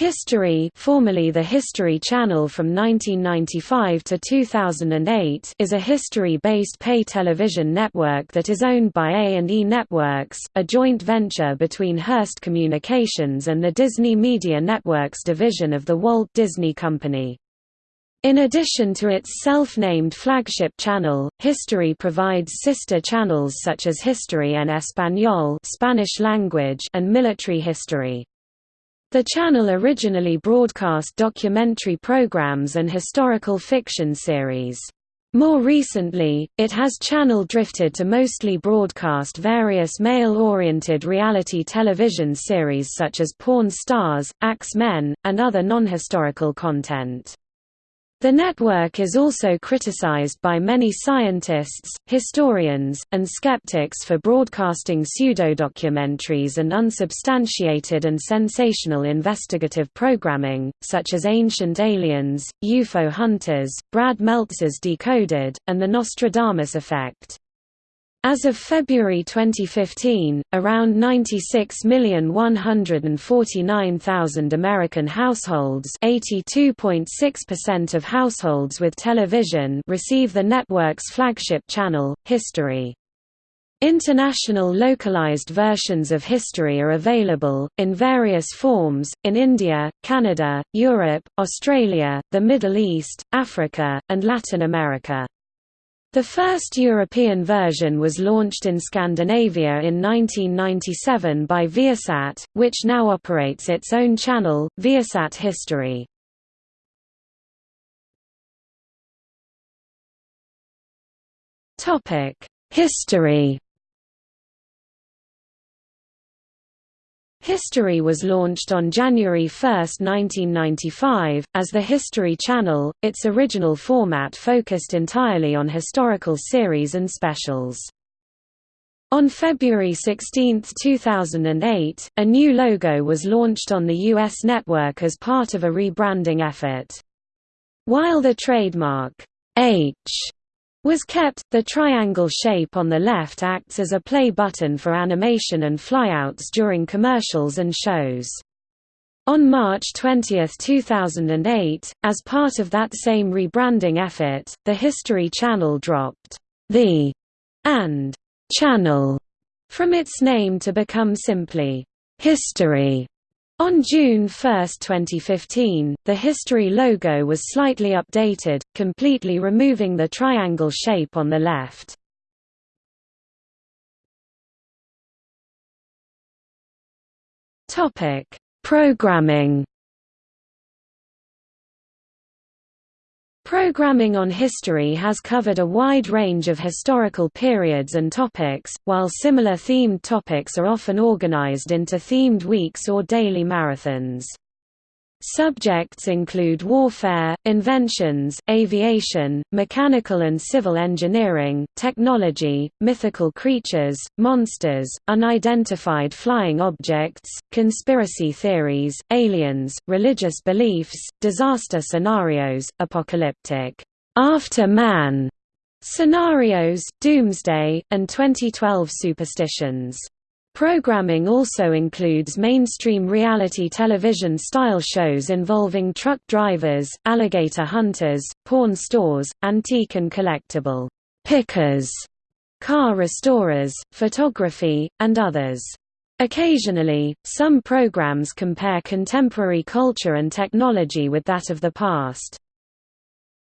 History formerly the History Channel from 1995 to 2008 is a history-based pay television network that is owned by A&E Networks, a joint venture between Hearst Communications and the Disney Media Networks division of the Walt Disney Company. In addition to its self-named flagship channel, History provides sister channels such as History en Español Spanish language and Military History. The channel originally broadcast documentary programs and historical fiction series. More recently, it has channel drifted to mostly broadcast various male-oriented reality television series such as Pawn Stars, Axe Men, and other non-historical content. The network is also criticized by many scientists, historians, and skeptics for broadcasting pseudo-documentaries and unsubstantiated and sensational investigative programming, such as Ancient Aliens, UFO Hunters, Brad Meltzer's Decoded, and The Nostradamus Effect. As of February 2015, around 96,149,000 American households 82.6% of households with television receive the network's flagship channel, History. International localized versions of History are available, in various forms, in India, Canada, Europe, Australia, the Middle East, Africa, and Latin America. The first European version was launched in Scandinavia in 1997 by Viasat, which now operates its own channel, Viasat History. History History was launched on January 1, 1995, as the History Channel, its original format focused entirely on historical series and specials. On February 16, 2008, a new logo was launched on the U.S. network as part of a rebranding effort. While the trademark, H was kept. The triangle shape on the left acts as a play button for animation and flyouts during commercials and shows. On March 20, 2008, as part of that same rebranding effort, the History Channel dropped the and channel from its name to become simply History. On June 1, 2015, the History logo was slightly updated, completely removing the triangle shape on the left. Programming Programming on history has covered a wide range of historical periods and topics, while similar themed topics are often organized into themed weeks or daily marathons. Subjects include warfare, inventions, aviation, mechanical and civil engineering, technology, mythical creatures, monsters, unidentified flying objects, conspiracy theories, aliens, religious beliefs, disaster scenarios, apocalyptic after man scenarios, doomsday, and 2012 superstitions. Programming also includes mainstream reality television style shows involving truck drivers, alligator hunters, pawn stores, antique and collectible pickers, car restorers, photography, and others. Occasionally, some programs compare contemporary culture and technology with that of the past.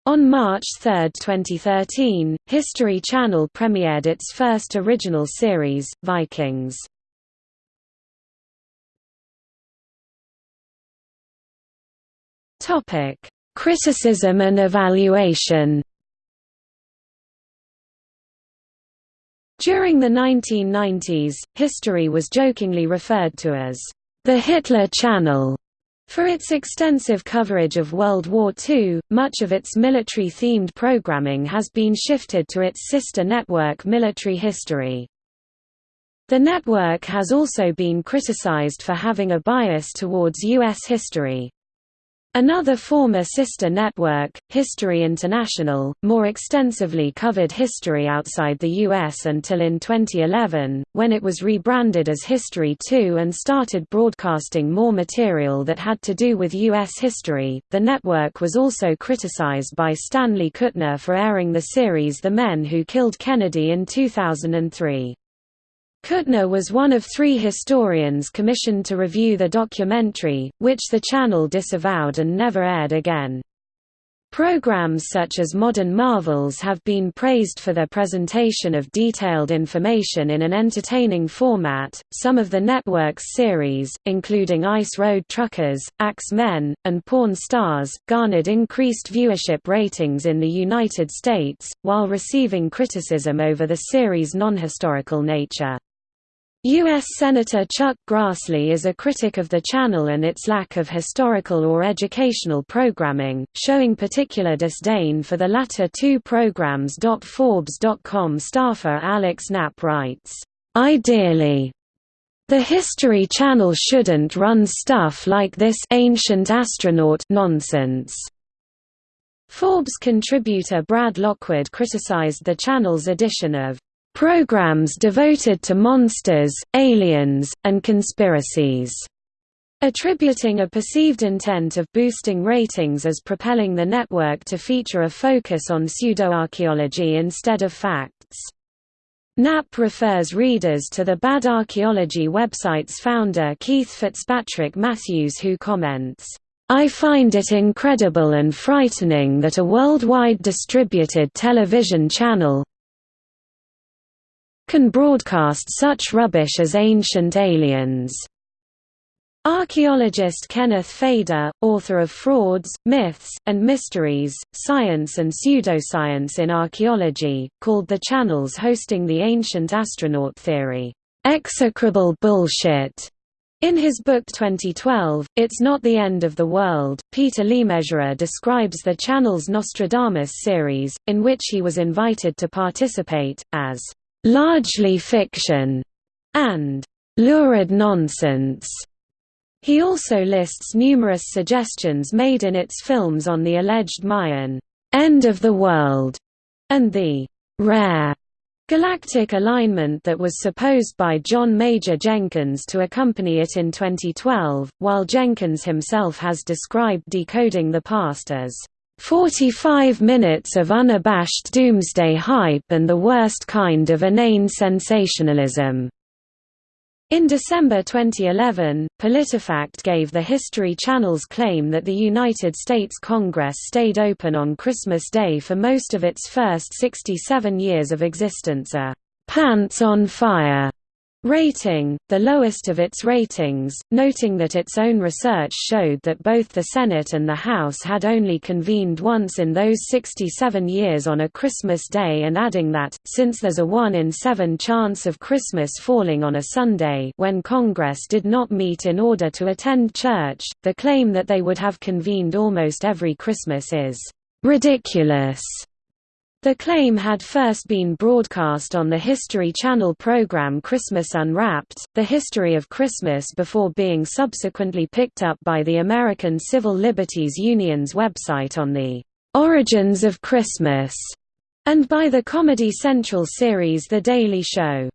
On March 3, 2013, History Channel premiered its first original series, Vikings. Criticism and evaluation During the 1990s, history was jokingly referred to as the Hitler Channel for its extensive coverage of World War II, much of its military-themed programming has been shifted to its sister network Military History. The network has also been criticized for having a bias towards U.S. history. Another former sister network, History International, more extensively covered history outside the U.S. until in 2011, when it was rebranded as History 2 and started broadcasting more material that had to do with U.S. history. The network was also criticized by Stanley Kutler for airing the series The Men Who Killed Kennedy in 2003. Kutler was one of three historians commissioned to review the documentary, which the channel disavowed and never aired again. Programs such as Modern Marvels have been praised for their presentation of detailed information in an entertaining format. Some of the network's series, including Ice Road Truckers, Axe Men, and Pawn Stars, garnered increased viewership ratings in the United States, while receiving criticism over the series' non-historical nature. U.S. Senator Chuck Grassley is a critic of the channel and its lack of historical or educational programming, showing particular disdain for the latter two programs. Forbes.com staffer Alex Knapp writes, Ideally, the History Channel shouldn't run stuff like this ancient astronaut nonsense. Forbes contributor Brad Lockwood criticized the channel's edition of programs devoted to monsters, aliens, and conspiracies, attributing a perceived intent of boosting ratings as propelling the network to feature a focus on pseudoarchaeology instead of facts. Knapp refers readers to the Bad Archaeology website's founder Keith Fitzpatrick Matthews who comments, I find it incredible and frightening that a worldwide distributed television channel, can broadcast such rubbish as Ancient Aliens. Archaeologist Kenneth Feder, author of Frauds, Myths, and Mysteries, Science and Pseudoscience in Archaeology, called the channels hosting the ancient astronaut theory, "...execrable bullshit." In his book 2012, It's Not the End of the World, Peter Lemesurier describes the channel's Nostradamus series, in which he was invited to participate, as largely fiction, and lurid nonsense. He also lists numerous suggestions made in its films on the alleged Mayan end of the world and the rare galactic alignment that was supposed by John Major Jenkins to accompany it in 2012, while Jenkins himself has described decoding the past as 45 minutes of unabashed doomsday hype and the worst kind of inane sensationalism. In December 2011, PolitiFact gave the History Channel's claim that the United States Congress stayed open on Christmas Day for most of its first 67 years of existence a «pants on fire» rating, the lowest of its ratings, noting that its own research showed that both the Senate and the House had only convened once in those 67 years on a Christmas day and adding that, since there's a 1 in 7 chance of Christmas falling on a Sunday when Congress did not meet in order to attend church, the claim that they would have convened almost every Christmas is ridiculous. The claim had first been broadcast on the History Channel program Christmas Unwrapped, The History of Christmas before being subsequently picked up by the American Civil Liberties Union's website on the "'Origins of Christmas' and by the Comedy Central series The Daily Show.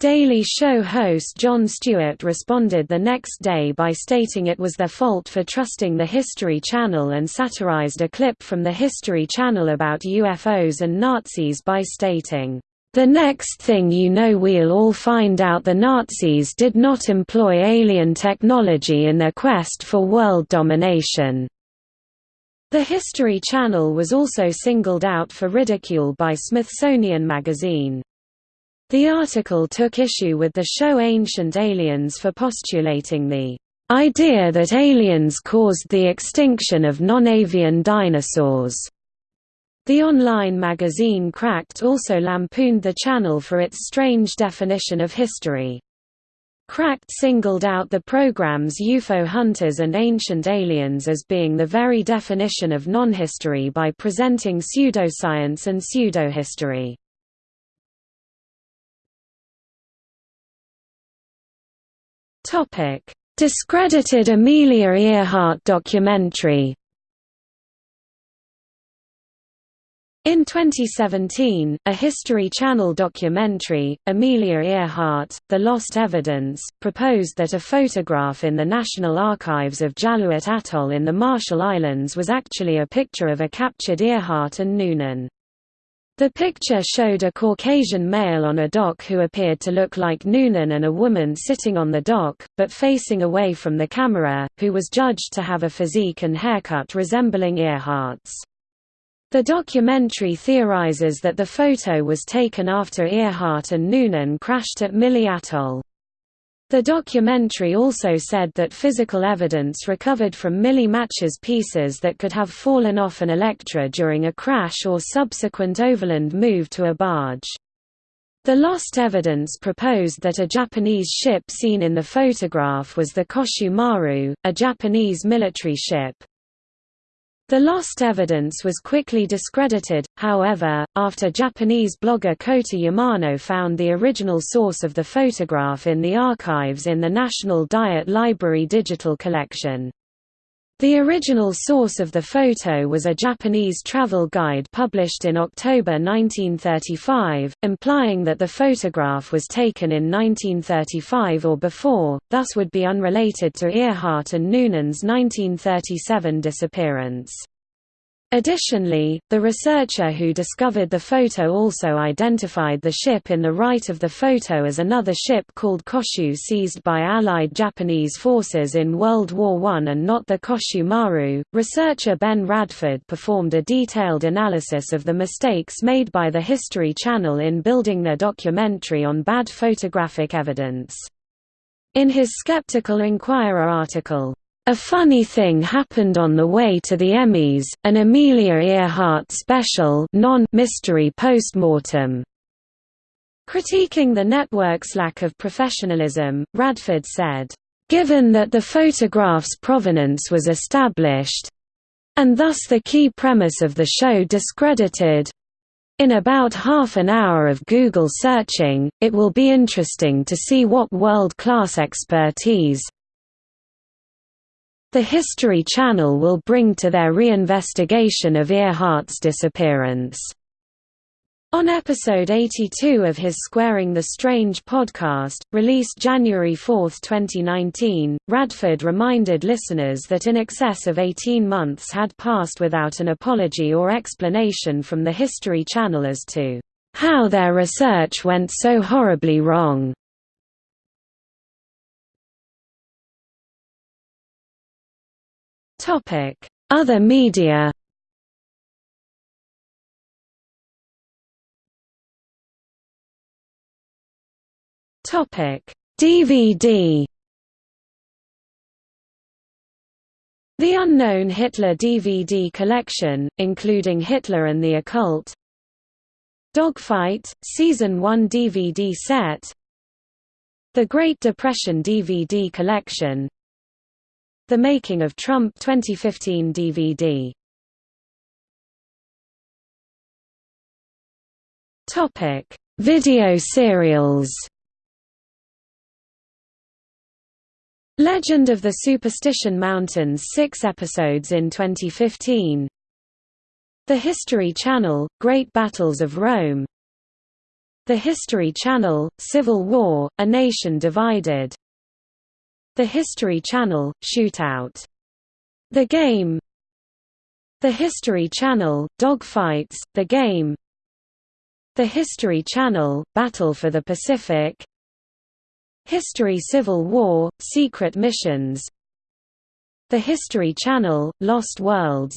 Daily Show host Jon Stewart responded the next day by stating it was their fault for trusting the History Channel and satirized a clip from the History Channel about UFOs and Nazis by stating, "...the next thing you know we'll all find out the Nazis did not employ alien technology in their quest for world domination." The History Channel was also singled out for ridicule by Smithsonian Magazine. The article took issue with the show Ancient Aliens for postulating the idea that aliens caused the extinction of non-avian dinosaurs. The online magazine Cracked also lampooned the channel for its strange definition of history. Cracked singled out the program's UFO hunters and ancient aliens as being the very definition of non-history by presenting pseudoscience and pseudohistory. Topic: Discredited Amelia Earhart documentary. In 2017, a History Channel documentary, Amelia Earhart, The Lost Evidence, proposed that a photograph in the National Archives of Jaluit Atoll in the Marshall Islands was actually a picture of a captured Earhart and Noonan. The picture showed a Caucasian male on a dock who appeared to look like Noonan and a woman sitting on the dock, but facing away from the camera, who was judged to have a physique and haircut resembling Earhart's. The documentary theorizes that the photo was taken after Earhart and Noonan crashed at Mili Atoll. The documentary also said that physical evidence recovered from Mili matches pieces that could have fallen off an Electra during a crash or subsequent overland move to a barge. The lost evidence proposed that a Japanese ship seen in the photograph was the Koshu Maru, a Japanese military ship. The lost evidence was quickly discredited, however, after Japanese blogger Kota Yamano found the original source of the photograph in the archives in the National Diet Library digital collection. The original source of the photo was a Japanese travel guide published in October 1935, implying that the photograph was taken in 1935 or before, thus would be unrelated to Earhart and Noonan's 1937 disappearance. Additionally, the researcher who discovered the photo also identified the ship in the right of the photo as another ship called Koshu seized by Allied Japanese forces in World War I and not the Koshu Maru. Researcher Ben Radford performed a detailed analysis of the mistakes made by the History Channel in building their documentary on bad photographic evidence. In his Skeptical Inquirer article, a funny thing happened on the way to the Emmys, an Amelia Earhart special non-mystery postmortem. Critiquing the network's lack of professionalism, Radford said, "...given that the photograph's provenance was established, and thus the key premise of the show discredited, in about half an hour of Google searching, it will be interesting to see what world-class expertise, the History Channel will bring to their reinvestigation of Earhart's disappearance. On episode 82 of his Squaring the Strange podcast, released January 4, 2019, Radford reminded listeners that in excess of 18 months had passed without an apology or explanation from the History Channel as to how their research went so horribly wrong. Topic: Other media. Topic: DVD. The Unknown Hitler DVD collection, including Hitler and the Occult Dogfight, Season 1 DVD set The Great Depression DVD collection the Making of Trump 2015 DVD. Topic: Video serials. Legend of the Superstition Mountains 6 episodes in 2015 The History Channel, Great Battles of Rome The History Channel, Civil War, A Nation Divided the History Channel, Shootout. The Game. The History Channel, Dogfights, The Game. The History Channel, Battle for the Pacific. History Civil War, Secret Missions. The History Channel, Lost Worlds.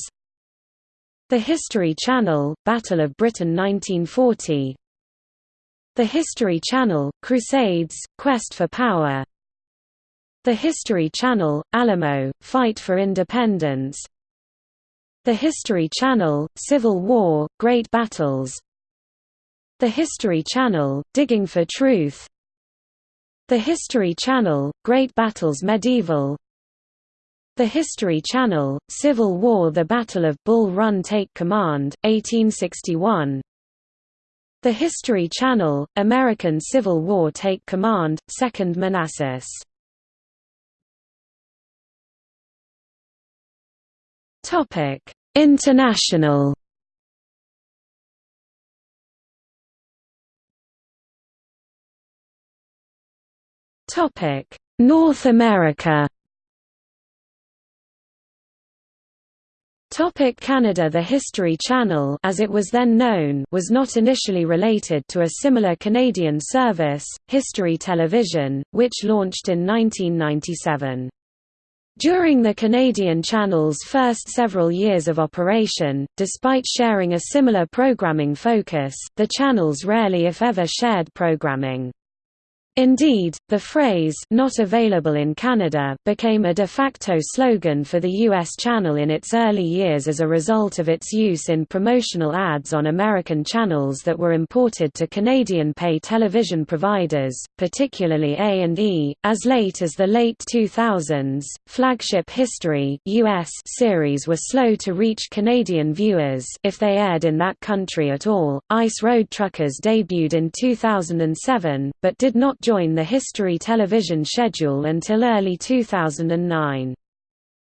The History Channel, Battle of Britain 1940 The History Channel, Crusades, Quest for Power the History Channel, Alamo, Fight for Independence. The History Channel, Civil War, Great Battles. The History Channel, Digging for Truth. The History Channel, Great Battles Medieval. The History Channel, Civil War The Battle of Bull Run Take Command, 1861 The History Channel, American Civil War Take Command, Second Manassas Topic: International. Topic: North America. Topic Canada The History Channel as it was then known was not initially related to a similar Canadian service, History Television, which launched in 1997. During the Canadian Channel's first several years of operation, despite sharing a similar programming focus, the channels rarely if ever shared programming. Indeed, the phrase not available in Canada became a de facto slogan for the U.S. channel in its early years as a result of its use in promotional ads on American channels that were imported to Canadian pay television providers, particularly A&E. As late as the late 2000s, flagship History US series were slow to reach Canadian viewers if they aired in that country at all. Ice Road Truckers debuted in 2007, but did not join the History television schedule until early 2009.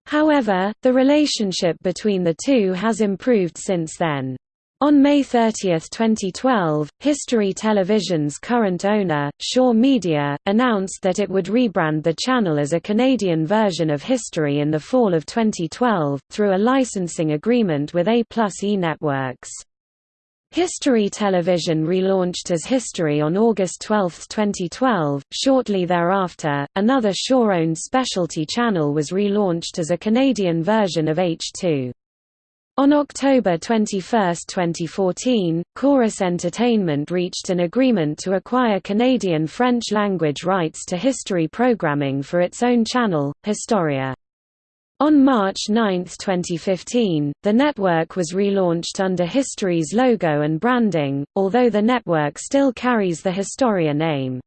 However, the relationship between the two has improved since then. On May 30, 2012, History Television's current owner, Shaw Media, announced that it would rebrand the channel as a Canadian version of History in the fall of 2012, through a licensing agreement with A Plus E Networks. History Television relaunched as History on August 12, 2012. Shortly thereafter, another Shaw-owned specialty channel was relaunched as a Canadian version of H2. On October 21, 2014, Corus Entertainment reached an agreement to acquire Canadian French-language rights to history programming for its own channel, Historia. On March 9, 2015, the network was relaunched under History's logo and branding, although the network still carries the Historia name.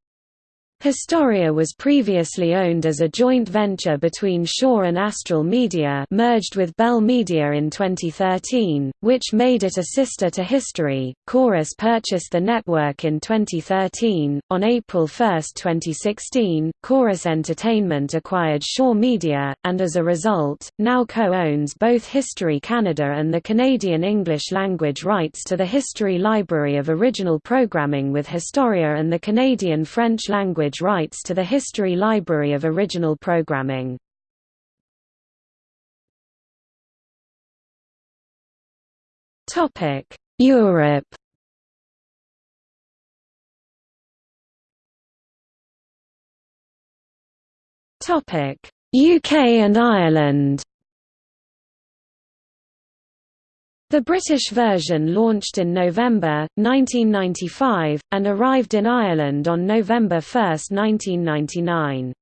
Historia was previously owned as a joint venture between Shaw and Astral Media merged with Bell Media in 2013, which made it a sister to History. Corus purchased the network in 2013. On April 1, 2016, Corus Entertainment acquired Shaw Media, and as a result, now co-owns both History Canada and the Canadian English language rights to the History Library of Original Programming with Historia and the Canadian French language rights to the History Library of Original Programming. Topic: Europe Topic: UK and Ireland The British version launched in November, 1995, and arrived in Ireland on November 1, 1999.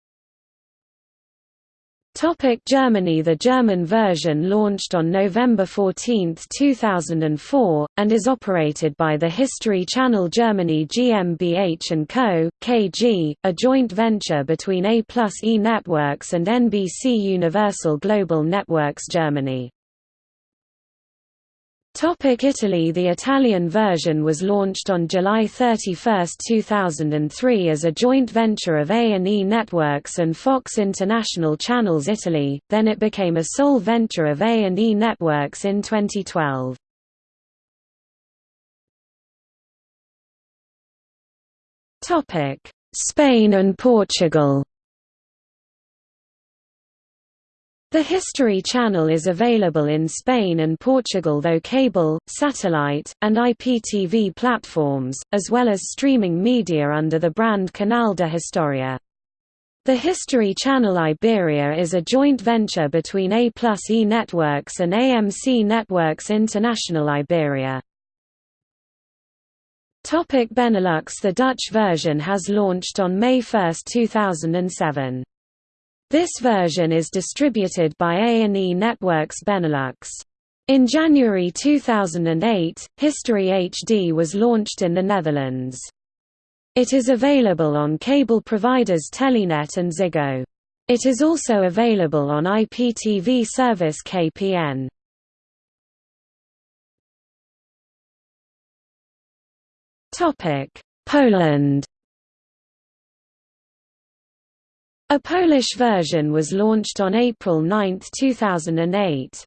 Topic Germany The German version launched on November 14, 2004, and is operated by the History Channel Germany GmbH & Co., KG, a joint venture between A plus E Networks and NBC Universal Global Networks Germany. Topic Italy. The Italian version was launched on July 31, 2003 as a joint venture of A&E Networks and Fox International Channels Italy, then it became a sole venture of A&E Networks in 2012. Spain and Portugal The History Channel is available in Spain and Portugal though cable, satellite, and IPTV platforms, as well as streaming media under the brand Canal de Historia. The History Channel Iberia is a joint venture between A plus E Networks and AMC Networks International Iberia. Benelux The Dutch version has launched on May 1, 2007. This version is distributed by A&E Networks Benelux. In January 2008, History HD was launched in the Netherlands. It is available on cable providers Telenet and Ziggo. It is also available on IPTV service KPN. Poland A Polish version was launched on April 9, 2008.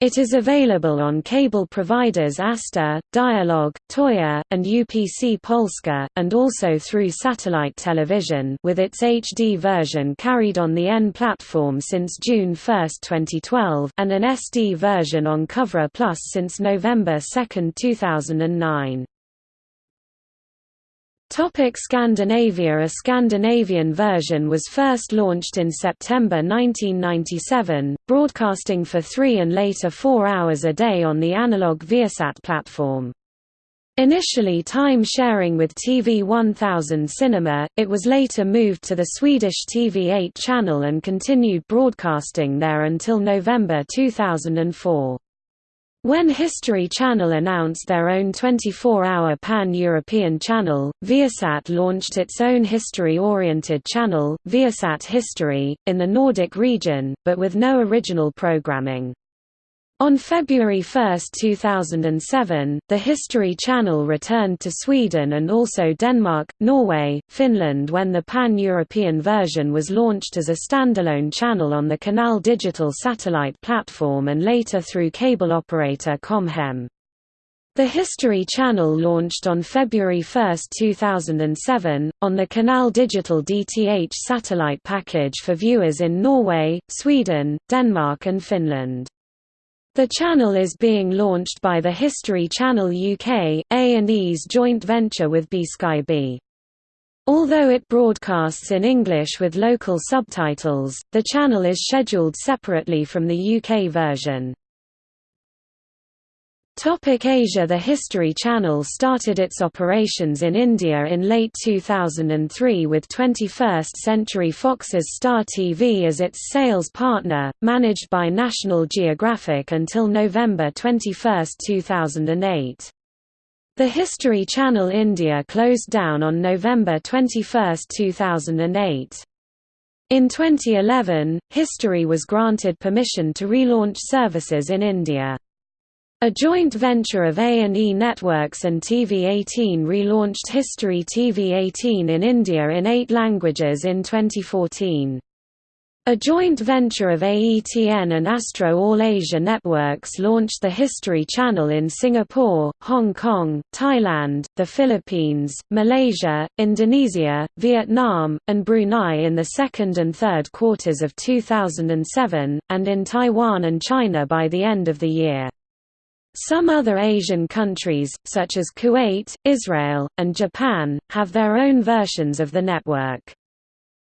It is available on cable providers Astra, Dialog, Toya, and UPC Polska, and also through satellite television with its HD version carried on the N platform since June 1, 2012, and an SD version on Cyfra Plus since November 2, 2009. Topic Scandinavia A Scandinavian version was first launched in September 1997, broadcasting for three and later four hours a day on the analog Viasat platform. Initially time sharing with TV 1000 Cinema, it was later moved to the Swedish TV8 channel and continued broadcasting there until November 2004. When History Channel announced their own 24-hour pan-European channel, Viasat launched its own history-oriented channel, Viasat History, in the Nordic region, but with no original programming. On February 1, 2007, the History Channel returned to Sweden and also Denmark, Norway, Finland when the pan-European version was launched as a standalone channel on the Canal Digital satellite platform and later through cable operator Comhem. The History Channel launched on February 1, 2007, on the Canal Digital DTH satellite package for viewers in Norway, Sweden, Denmark and Finland. The channel is being launched by the History Channel UK, A&E's joint venture with B-Sky-B. Although it broadcasts in English with local subtitles, the channel is scheduled separately from the UK version. Topic Asia The History Channel started its operations in India in late 2003 with 21st Century Fox's Star TV as its sales partner, managed by National Geographic until November 21, 2008. The History Channel India closed down on November 21, 2008. In 2011, History was granted permission to relaunch services in India. A joint venture of A&E Networks and TV18 relaunched History TV18 in India in eight languages in 2014. A joint venture of AETN and Astro All Asia Networks launched the History Channel in Singapore, Hong Kong, Thailand, the Philippines, Malaysia, Indonesia, Vietnam, and Brunei in the second and third quarters of 2007, and in Taiwan and China by the end of the year. Some other Asian countries, such as Kuwait, Israel, and Japan, have their own versions of the network.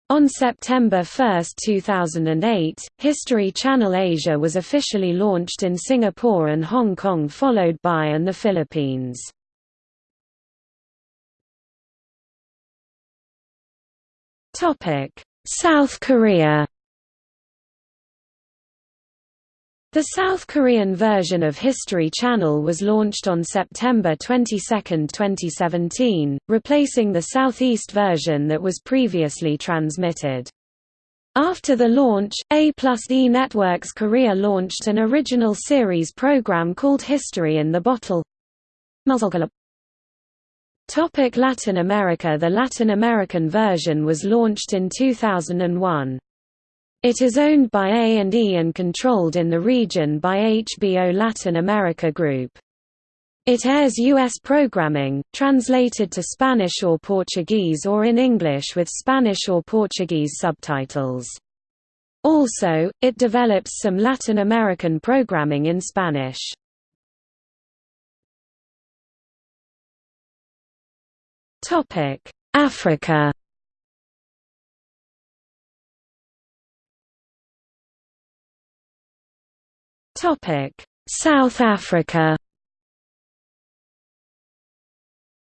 On September 1, 2008, History Channel Asia was officially launched in Singapore and Hong Kong followed by and the Philippines. South Korea The South Korean version of History Channel was launched on September 22, 2017, replacing the Southeast version that was previously transmitted. After the launch, A plus E Networks Korea launched an original series program called History in the Bottle. Topic Latin America The Latin American version was launched in 2001. It is owned by A&E and controlled in the region by HBO Latin America Group. It airs U.S. programming, translated to Spanish or Portuguese or in English with Spanish or Portuguese subtitles. Also, it develops some Latin American programming in Spanish. Africa South Africa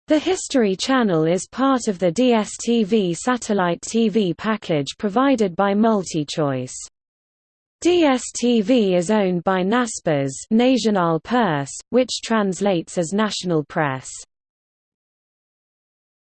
The History Channel is part of the DSTV satellite TV package provided by MultiChoice. DSTV is owned by Naspers Nasionale Pers, which translates as National Press.